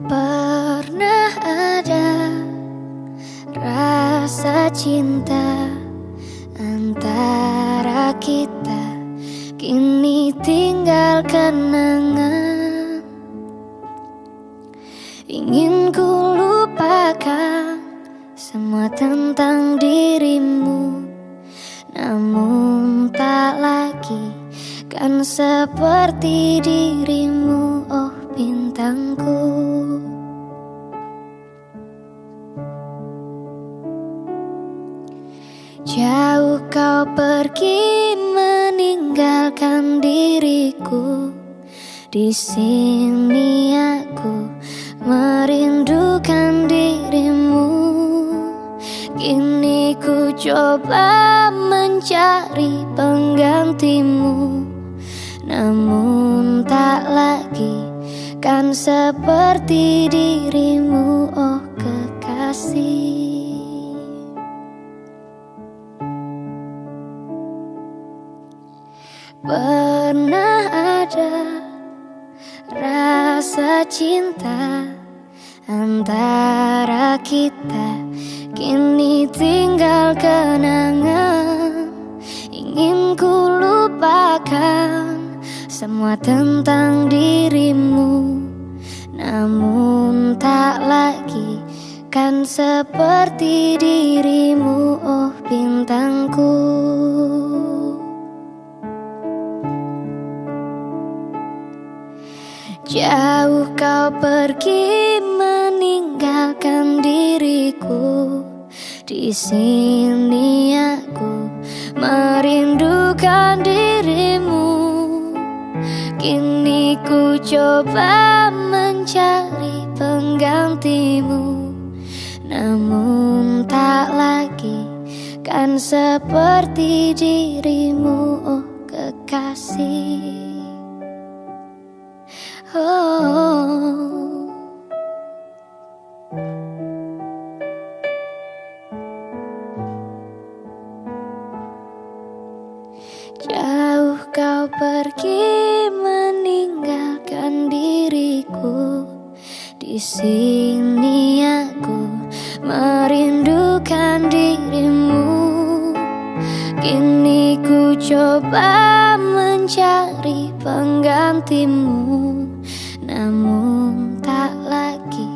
Pernah ada rasa cinta antara kita Kini tinggal kenangan. Ingin ku lupakan semua tentang dirimu Namun tak lagi kan seperti dirimu bintangku. Jauh kau pergi meninggalkan diriku. Di sini aku merindukan dirimu. Kini ku coba mencari penggantimu. Namun tak lagi kan seperti dirimu oh kekasih. Pernah ada rasa cinta antara kita? Kini tinggal kenangan. Ingin ku lupakan semua tentang dirimu. Namun tak lagi kan seperti dirimu oh bintangku. Jauh kau pergi meninggalkan diriku. Di sini aku merindukan dirimu Kini ku coba mencari penggantimu Namun tak lagi kan seperti dirimu oh kekasih Oh. Jauh kau pergi sini aku merindukan dirimu. Kini ku coba mencari penggantimu. Namun tak lagi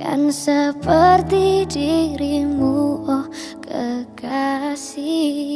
kan seperti dirimu. Oh kekasih